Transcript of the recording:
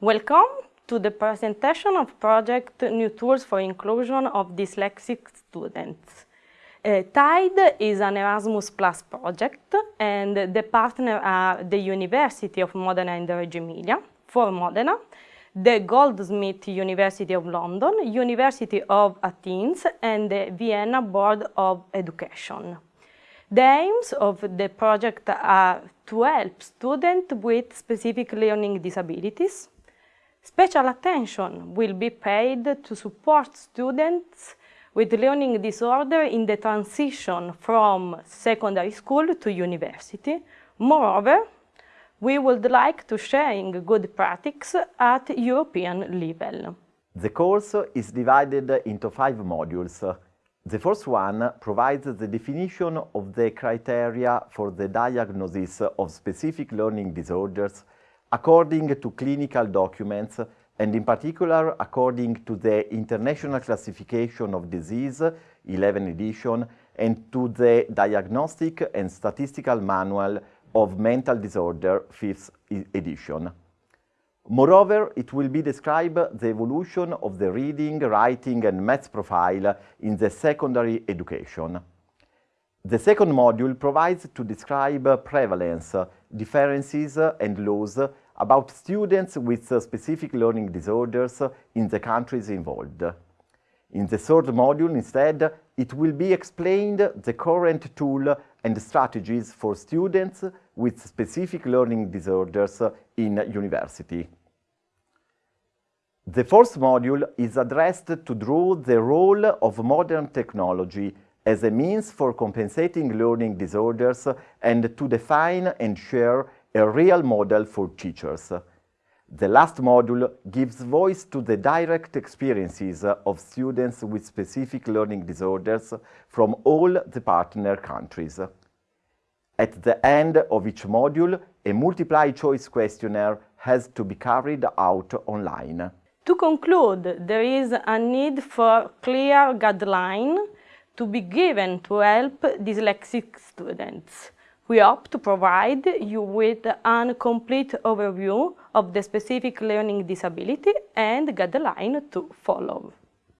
Welcome to the presentation of project New Tools for Inclusion of Dyslexic Students. Uh, TIDE is an Erasmus Plus project and the partner are the University of Modena and Reggio Emilia for Modena, the Goldsmiths University of London, University of Athens and the Vienna Board of Education. The aims of the project are to help students with specific learning disabilities. Special attention will be paid to support students with learning disorder in the transition from secondary school to university. Moreover, we would like to share good practice at European level. The course is divided into five modules. The first one provides the definition of the criteria for the diagnosis of specific learning disorders according to clinical documents and in particular according to the International Classification of Disease 11 edition and to the Diagnostic and Statistical Manual of Mental Disorder 5th edition. Moreover, it will be described the evolution of the reading, writing and maths profile in the secondary education. The second module provides to describe prevalence, differences and laws about students with specific learning disorders in the countries involved. In the third module, instead, it will be explained the current tool and strategies for students with specific learning disorders in university. The fourth module is addressed to draw the role of modern technology as a means for compensating learning disorders and to define and share a real model for teachers. The last module gives voice to the direct experiences of students with specific learning disorders from all the partner countries. At the end of each module, a multiple choice questionnaire has to be carried out online. To conclude, there is a need for clear guideline to be given to help dyslexic students. We hope to provide you with a complete overview of the specific learning disability and guideline to follow.